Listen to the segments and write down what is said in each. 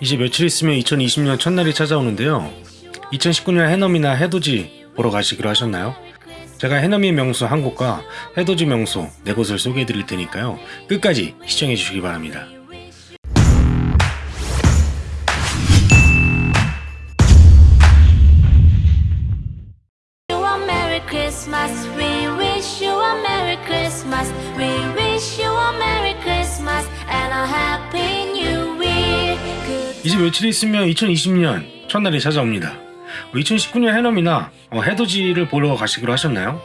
이제 며칠 있으면 2020년 첫날이 찾아오는데요. 2019년 해넘이나 해돋이 보러 가시기로 하셨나요? 제가 해넘이 명소 한 곳과 해돋이 명소 네 곳을 소개해 드릴 테니까요. 끝까지 시청해 주시기 바랍니다. Christmas. 이제 며칠 있으면 2020년 첫날이 찾아옵니다. 2019년 해넘이나 어, 해돋이를 보러 가시기로 하셨나요?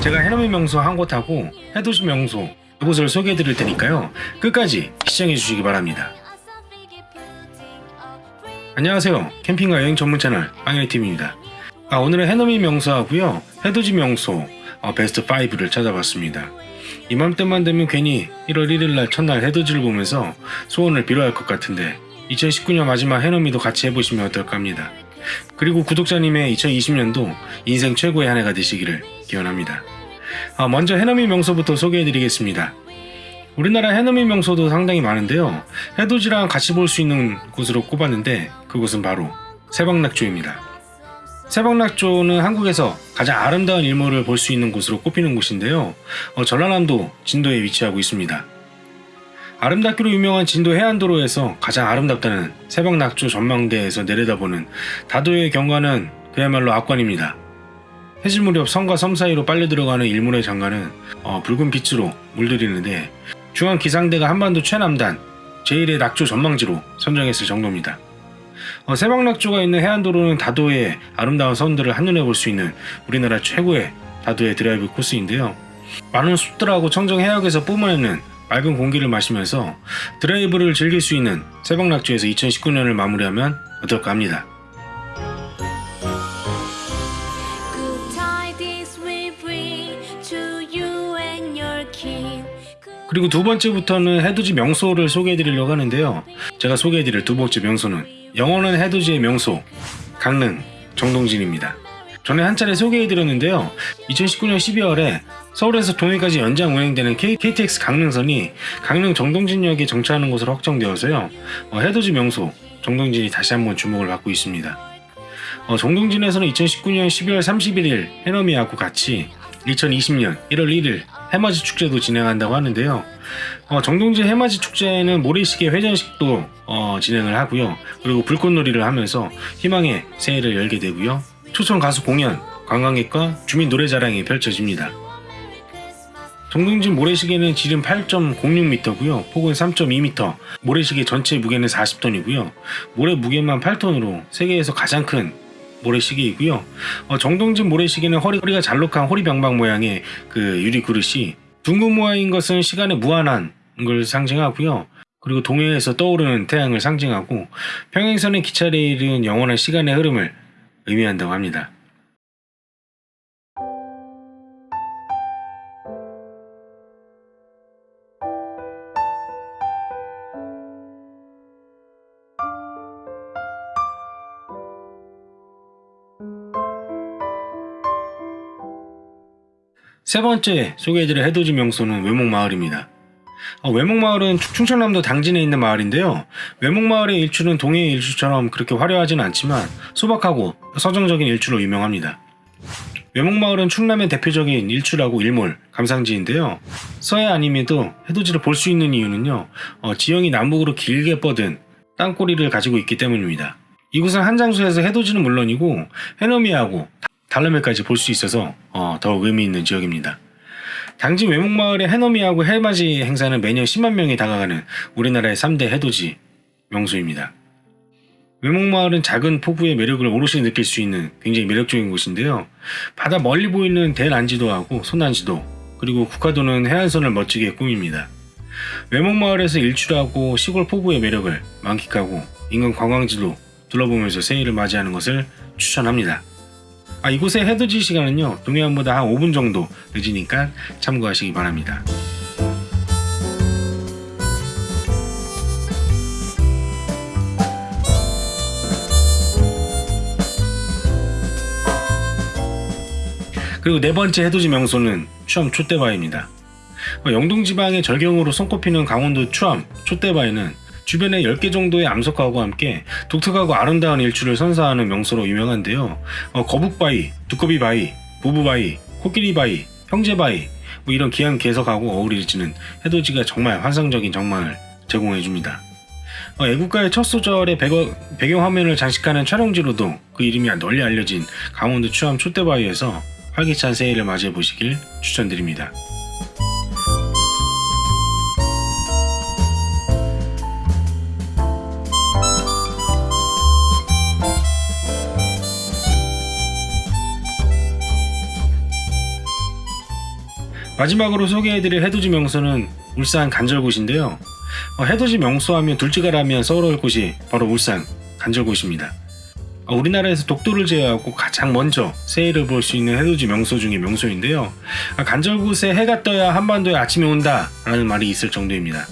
제가 해넘이 명소 한 곳하고 해돋이 명소 두 곳을 소개해 드릴 테니까요. 끝까지 시청해 주시기 바랍니다. 안녕하세요. 캠핑과 여행 전문 채널 빵야TV입니다. 아, 오늘은 해넘이 명소하고요. 해돋이 명소 어, 베스트 5를 찾아봤습니다. 이맘때만 되면 괜히 1월 1일 날 첫날 해돋이를 보면서 소원을 빌어야 할 것 같은데 2019년 마지막 해넘이도 같이 해보시면 어떨까 합니다. 그리고 구독자님의 2020년도 인생 최고의 한 해가 되시기를 기원합니다. 아, 먼저 해넘이 명소부터 소개해드리겠습니다. 우리나라 해넘이 명소도 상당히 많은데요. 해돋이랑 같이 볼 수 있는 곳으로 꼽았는데 그곳은 바로 세방낙조입니다. 세방낙조는 한국에서 가장 아름다운 일몰을 볼 수 있는 곳으로 꼽히는 곳인데요. 어, 전라남도 진도에 위치하고 있습니다. 아름답기로 유명한 진도 해안도로에서 가장 아름답다는 세방낙조 전망대에서 내려다보는 다도의 경관은 그야말로 압권입니다. 해질 무렵 섬과 섬 사이로 빨려 들어가는 일몰의 장관은 어, 붉은 빛으로 물들이는데 중앙 기상대가 한반도 최남단 제1의 낙조 전망지로 선정했을 정도입니다. 어, 세방낙조가 있는 해안도로는 다도의 아름다운 선들을 한눈에 볼 수 있는 우리나라 최고의 다도의 드라이브 코스인데요. 많은 숲들하고 청정 해역에서 뿜어내는 맑은 공기를 마시면서 드라이브를 즐길 수 있는 세방낙조에서 2019년을 마무리하면 어떨까 합니다. 그리고 두 번째부터는 해돋이 명소를 소개해 드리려고 하는데요. 제가 소개해 드릴 두 번째 명소는 영원한 해돋이의 명소 강릉 정동진입니다. 전에 한 차례 소개해드렸는데요. 2019년 12월에 서울에서 동해까지 연장 운행되는 KTX 강릉선이 강릉 정동진역에 정차하는 것으로 확정되어서요. 어, 해돋이 명소 정동진이 다시 한번 주목을 받고 있습니다. 어, 정동진에서는 2019년 12월 31일 해넘이하고 같이 2020년 1월 1일 해맞이 축제도 진행한다고 하는데요. 어, 정동진 해맞이 축제는 모래시계 회전식도 어, 진행을 하고요. 그리고 불꽃놀이를 하면서 희망의 새해를 열게 되고요. 초청 가수 공연, 관광객과 주민 노래자랑이 펼쳐집니다. 정동진 모래시계는 지름 8.06m고요. 폭은 3.2m. 모래시계 전체 무게는 40톤이고요. 모래 무게만 8톤으로 세계에서 가장 큰 모래시계이고요. 어, 정동진 모래시계는 허리, 허리가 잘록한 호리병박 모양의 그 유리 그릇이 둥근 모양인 것은 시간의 무한한 걸 상징하고요. 그리고 동해에서 떠오르는 태양을 상징하고 평행선의 기차 레일은 영원한 시간의 흐름을 의미한다고 합니다. 세 번째 소개해드릴 해돋이 명소는 외목마을입니다. 어, 외목마을은 충- 충청남도 당진에 있는 마을인데요. 외목마을의 일출은 동해의 일출처럼 그렇게 화려하진 않지만 소박하고 서정적인 일출로 유명합니다. 외목마을은 충남의 대표적인 일출하고 일몰, 감상지인데요. 서해 아님에도 해돋이를 볼 수 있는 이유는요. 어, 지형이 남북으로 길게 뻗은 땅꼬리를 가지고 있기 때문입니다. 이곳은 한 장소에서 해돋이는 물론이고 해넘이하고 달러매까지 볼 수 있어서 어, 더욱 의미 있는 지역입니다. 당진 외목마을의 해넘이하고 해맞이 행사는 매년 10만 명이 다가가는 우리나라의 3대 해돋이 명소입니다. 외목마을은 작은 포부의 매력을 오롯이 느낄 수 있는 굉장히 매력적인 곳인데요. 바다 멀리 보이는 대난지도하고 소난지도 그리고 국화도는 해안선을 멋지게 꾸밉니다. 외목마을에서 일출하고 시골 포부의 매력을 만끽하고 인근 관광지도 둘러보면서 새해를 맞이하는 것을 추천합니다. 아, 이곳의 해돋이 시간은요 동해안보다 한 5분 정도 늦으니까 참고하시기 바랍니다. 그리고 네 번째 해돋이 명소는 추암 촛대바위입니다. 어, 영동 지방의 절경으로 손꼽히는 강원도 추암 촛대바위는 주변에 10개 정도의 암석하고 함께 독특하고 아름다운 일출을 선사하는 명소로 유명한데요. 어, 거북바위, 두꺼비바위, 부부바위, 코끼리바위, 형제바위 뭐 이런 귀한 개석하고 어우러지는 해돋이가 정말 환상적인 정말 제공해줍니다. 어, 애국가의 첫 소절의 배거, 배경 화면을 장식하는 촬영지로도 그 이름이 널리 알려진 강원도 추암 촛대바위에서 활기찬 새해를 맞이해 보시길 추천드립니다. 마지막으로 소개해드릴 해돋이 명소는 울산 간절곶인데요. 어, 해돋이 명소하면 둘째가라면 떠오를 곳이 바로 울산 간절곶입니다. 어, 우리나라에서 독도를 제외하고 가장 먼저 새해를 볼 수 있는 해돋이 명소 중의 명소인데요. 아, 간절곶에 해가 떠야 한반도에 아침이 온다 라는 말이 있을 정도입니다.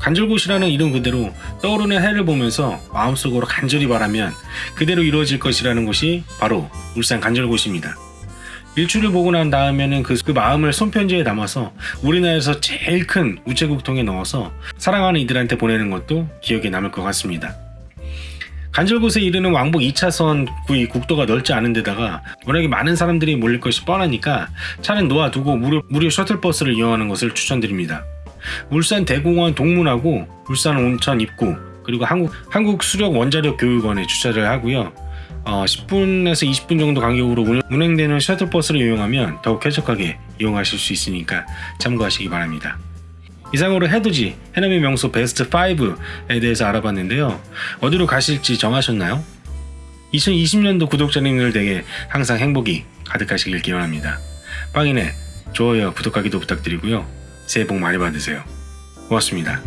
간절곶이라는 이름 그대로 떠오르는 해를 보면서 마음속으로 간절히 바라면 그대로 이루어질 것이라는 곳이 바로 울산 간절곶입니다. 일출을 보고 난 다음에는 그, 그 마음을 손편지에 담아서 우리나라에서 제일 큰 우체국통에 넣어서 사랑하는 이들한테 보내는 것도 기억에 남을 것 같습니다. 간절곶에 이르는 왕복 2차선 구이 국도가 넓지 않은 데다가 워낙에 많은 사람들이 몰릴 것이 뻔하니까 차는 놓아두고 무료, 무료 셔틀버스를 이용하는 것을 추천드립니다. 울산 대공원 동문하고 울산 온천 입구 그리고 한국, 한국 수력 원자력 교육원에 주차를 하고요. 어, 10분에서 20분 정도 간격으로 운행- 운행되는 셔틀버스를 이용하면 더욱 쾌적하게 이용하실 수 있으니까 참고하시기 바랍니다. 이상으로 해돋이 해남의 명소 베스트 5에 대해서 알아봤는데요. 어디로 가실지 정하셨나요? 2020년도 구독자님들 에게 항상 행복이 가득하시길 기원합니다. 빵이네 좋아요, 구독하기도 부탁드리고요. 새해 복 많이 받으세요. 고맙습니다.